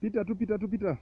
Pita tu, pita tu, pita.